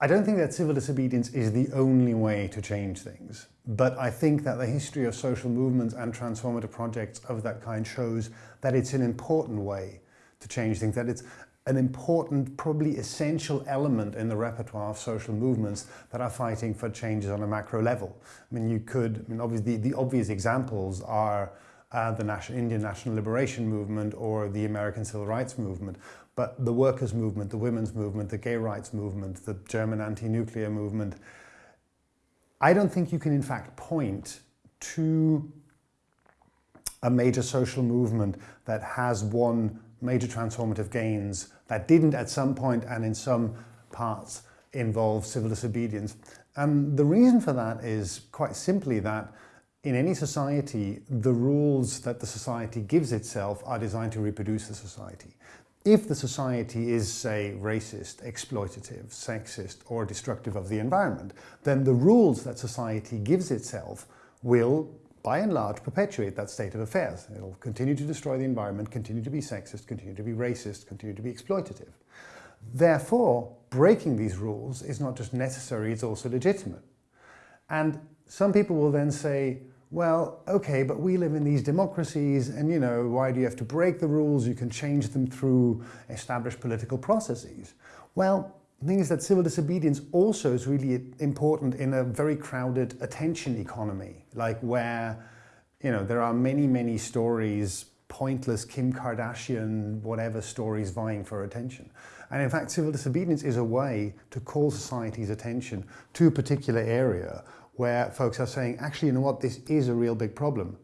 I don't think that civil disobedience is the only way to change things, but I think that the history of social movements and transformative projects of that kind shows that it's an important way to change things, that it's an important, probably essential element in the repertoire of social movements that are fighting for changes on a macro level. I mean, you could, I mean, obviously, the, obvious examples are uh, the Indian National Liberation Movement or the American Civil Rights Movement. But the workers' movement, the women's movement, the gay rights movement, the German anti-nuclear movement, I don't think you can in fact point to a major social movement that has won major transformative gains that didn't at some point and in some parts involve civil disobedience. And the reason for that is quite simply that in any society, the rules that the society gives itself are designed to reproduce the society. If the society is, say, racist, exploitative, sexist, or destructive of the environment, then the rules that society gives itself will, by and large, perpetuate that state of affairs. It'll continue to destroy the environment, continue to be sexist, continue to be racist, continue to be exploitative. Therefore, breaking these rules is not just necessary, it's also legitimate. And some people will then say, well, okay, but we live in these democracies and, you know, why do you have to break the rules? You can change them through established political processes. Well, the thing is that civil disobedience also is really important in a very crowded attention economy, like where, you know, there are many, many stories, pointless Kim Kardashian, whatever stories vying for attention. And in fact, civil disobedience is a way to call society's attention to a particular area where folks are saying, actually, you know what, this is a real big problem.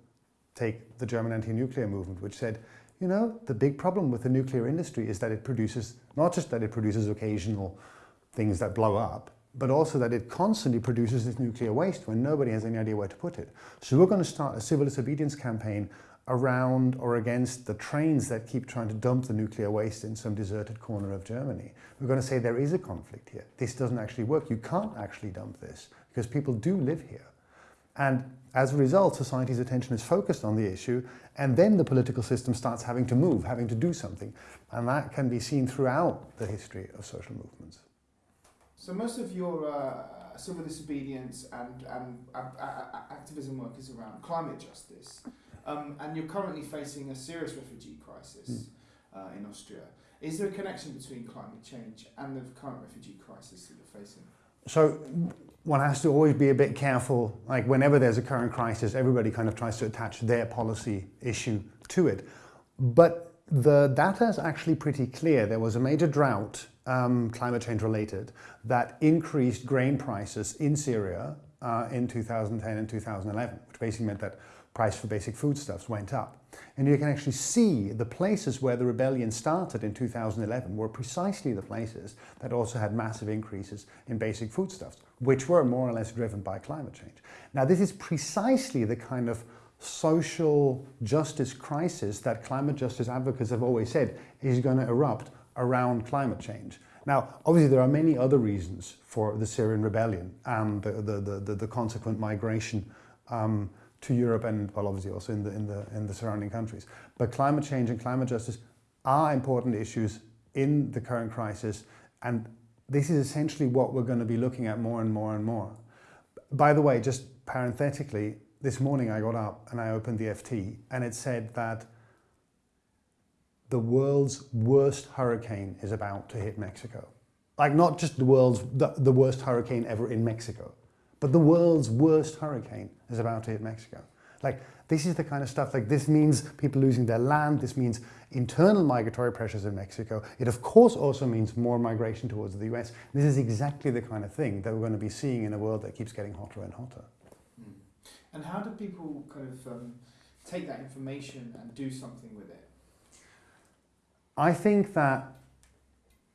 Take the German anti-nuclear movement, which said, you know, the big problem with the nuclear industry is that it produces, not just that it produces occasional things that blow up, but also that it constantly produces this nuclear waste when nobody has any idea where to put it. So we're going to start a civil disobedience campaign around or against the trains that keep trying to dump the nuclear waste in some deserted corner of Germany. We're going to say there is a conflict here. This doesn't actually work. You can't actually dump this because people do live here. And as a result, society's attention is focused on the issue and then the political system starts having to move, having to do something. And that can be seen throughout the history of social movements. So most of your uh, civil disobedience and, and uh, uh, activism work is around climate justice. Um, and you're currently facing a serious refugee crisis mm. uh, in Austria. Is there a connection between climate change and the current refugee crisis that you're facing? So one has to always be a bit careful, like whenever there's a current crisis, everybody kind of tries to attach their policy issue to it. But the data is actually pretty clear. There was a major drought, um, climate change related, that increased grain prices in Syria uh, in 2010 and 2011, which basically meant that price for basic foodstuffs went up. And you can actually see the places where the rebellion started in 2011 were precisely the places that also had massive increases in basic foodstuffs, which were more or less driven by climate change. Now this is precisely the kind of social justice crisis that climate justice advocates have always said is going to erupt around climate change. Now, obviously, there are many other reasons for the Syrian rebellion and the, the, the, the consequent migration um, to Europe and well obviously also in the, in, the, in the surrounding countries. But climate change and climate justice are important issues in the current crisis and this is essentially what we're going to be looking at more and more and more. By the way, just parenthetically, this morning I got up and I opened the FT and it said that the world's worst hurricane is about to hit Mexico. Like not just the world's, the, the worst hurricane ever in Mexico, but the world's worst hurricane is about to hit Mexico. Like, this is the kind of stuff, like this means people losing their land, this means internal migratory pressures in Mexico. It of course also means more migration towards the US. This is exactly the kind of thing that we're going to be seeing in a world that keeps getting hotter and hotter. Mm. And how do people kind of um, take that information and do something with it? I think that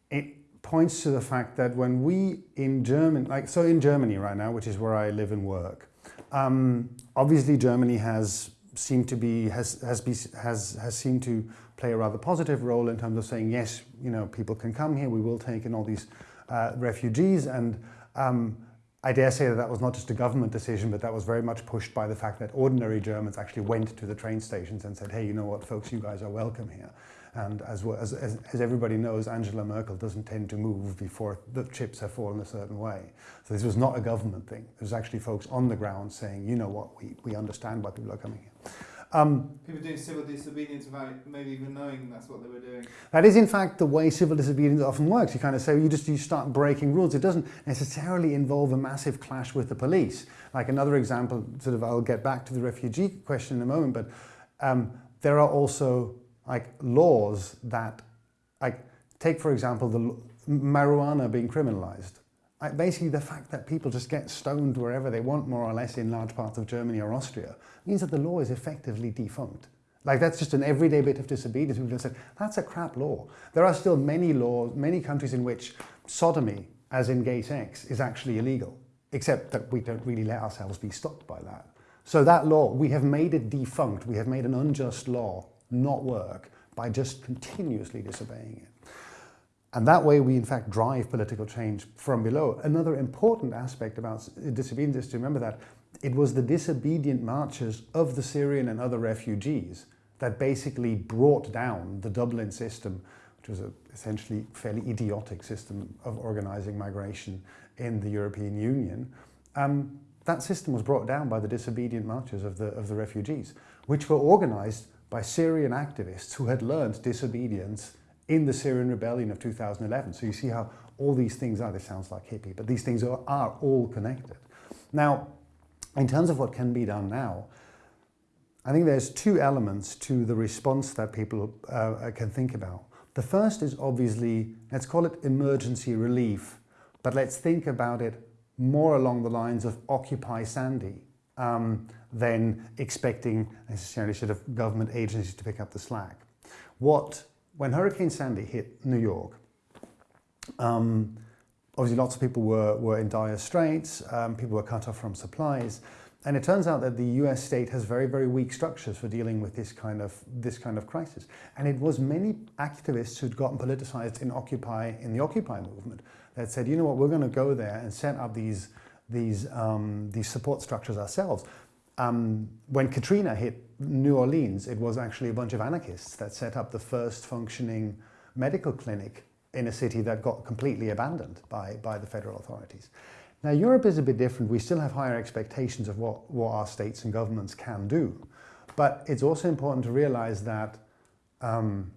it points to the fact that when we in Germany, like so in Germany right now, which is where I live and work, um, obviously Germany has seemed to be has has be, has has seemed to play a rather positive role in terms of saying yes, you know, people can come here, we will take in all these uh, refugees, and um, I dare say that that was not just a government decision, but that was very much pushed by the fact that ordinary Germans actually went to the train stations and said, hey, you know what, folks, you guys are welcome here. And as, well, as, as, as, everybody knows, Angela Merkel doesn't tend to move before the chips have fallen a certain way. So this was not a government thing. It was actually folks on the ground saying, you know what, we, we understand why people are coming here. Um, People doing civil disobedience without maybe even knowing that's what they were doing. That is, in fact, the way civil disobedience often works. You kind of say you just you start breaking rules. It doesn't necessarily involve a massive clash with the police. Like another example, sort of, I'll get back to the refugee question in a moment, but um, there are also like laws that, like, take for example the marijuana being criminalized. Like basically the fact that people just get stoned wherever they want more or less in large parts of Germany or Austria means that the law is effectively defunct. Like that's just an everyday bit of disobedience. People just said, that's a crap law. There are still many laws, many countries in which sodomy, as in gay sex, is actually illegal, except that we don't really let ourselves be stopped by that. So that law, we have made it defunct. We have made an unjust law not work by just continuously disobeying it. And that way we in fact drive political change from below. Another important aspect about disobedience is to remember that it was the disobedient marches of the Syrian and other refugees that basically brought down the Dublin system, which was a essentially fairly idiotic system of organizing migration in the European Union. Um, that system was brought down by the disobedient marches of the, of the refugees, which were organized by Syrian activists who had learned disobedience in the Syrian rebellion of 2011. So you see how all these things are, this sounds like hippie, but these things are, are all connected. Now, in terms of what can be done now, I think there's two elements to the response that people uh, can think about. The first is obviously, let's call it emergency relief, but let's think about it more along the lines of Occupy Sandy um, than expecting necessarily sort of government agencies to pick up the slack. What when Hurricane Sandy hit New York, um, obviously lots of people were, were in dire straits, um, people were cut off from supplies, and it turns out that the US state has very, very weak structures for dealing with this kind of, this kind of crisis. And it was many activists who'd gotten politicized in Occupy, in the Occupy movement that said, you know what, we're going to go there and set up these, these, um, these support structures ourselves. Um, when Katrina hit New Orleans, it was actually a bunch of anarchists that set up the first functioning medical clinic in a city that got completely abandoned by, by the federal authorities. Now, Europe is a bit different. We still have higher expectations of what, what our states and governments can do. But it's also important to realize that um,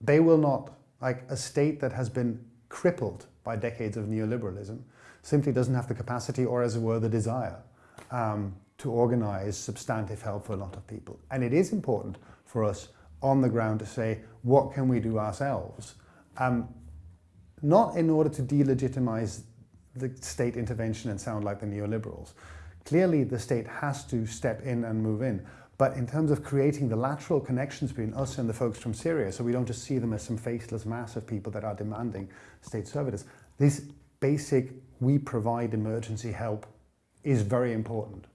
they will not, like a state that has been crippled by decades of neoliberalism, simply doesn't have the capacity or, as it were, the desire um, to organize substantive help for a lot of people. And it is important for us on the ground to say, what can we do ourselves? Um, not in order to delegitimize the state intervention and sound like the neoliberals. Clearly, the state has to step in and move in. But in terms of creating the lateral connections between us and the folks from Syria, so we don't just see them as some faceless mass of people that are demanding state services, this basic, we provide emergency help is very important.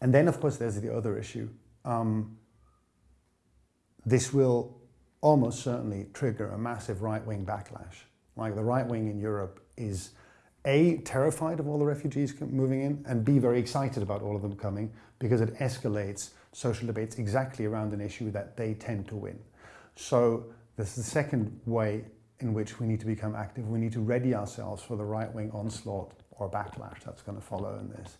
And then, of course, there's the other issue. Um, this will almost certainly trigger a massive right-wing backlash. Like the right wing in Europe is A, terrified of all the refugees moving in, and B, very excited about all of them coming because it escalates social debates exactly around an issue that they tend to win. So this is the second way in which we need to become active. We need to ready ourselves for the right-wing onslaught or backlash that's going to follow in this.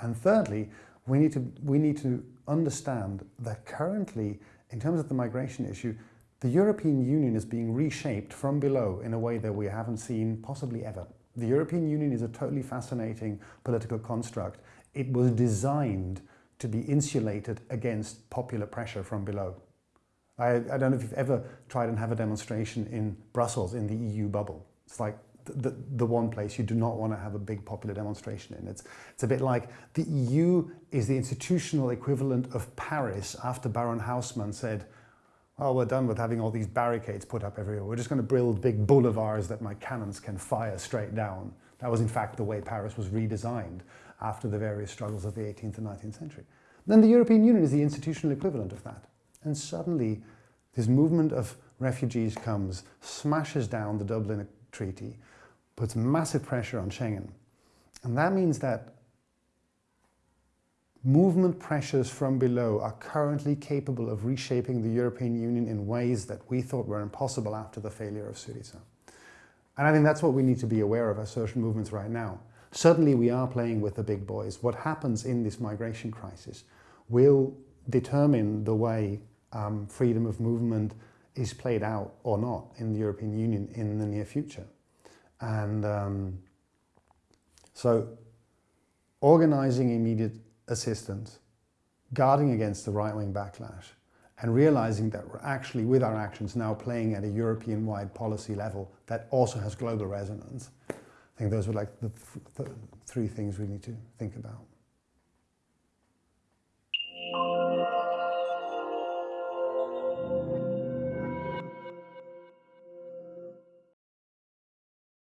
And thirdly, we need to, we need to understand that currently, in terms of the migration issue, the European Union is being reshaped from below in a way that we haven't seen possibly ever. The European Union is a totally fascinating political construct. It was designed to be insulated against popular pressure from below. I, I don't know if you've ever tried and have a demonstration in Brussels in the EU bubble. It's like the, the one place you do not want to have a big popular demonstration in. It's, it's a bit like the EU is the institutional equivalent of Paris after Baron Haussmann said, oh, we're done with having all these barricades put up everywhere. We're just going to build big boulevards that my cannons can fire straight down. That was in fact the way Paris was redesigned after the various struggles of the 18th and 19th century. Then the European Union is the institutional equivalent of that. And suddenly this movement of refugees comes, smashes down the Dublin Treaty, puts massive pressure on Schengen. And that means that movement pressures from below are currently capable of reshaping the European Union in ways that we thought were impossible after the failure of Syriza. And I think that's what we need to be aware of as social movements right now. Certainly we are playing with the big boys. What happens in this migration crisis will determine the way um, freedom of movement is played out or not in the European Union in the near future. And um, so organizing immediate assistance, guarding against the right-wing backlash, and realizing that we're actually, with our actions, now playing at a European-wide policy level that also has global resonance. I think those were like the th th three things we need to think about.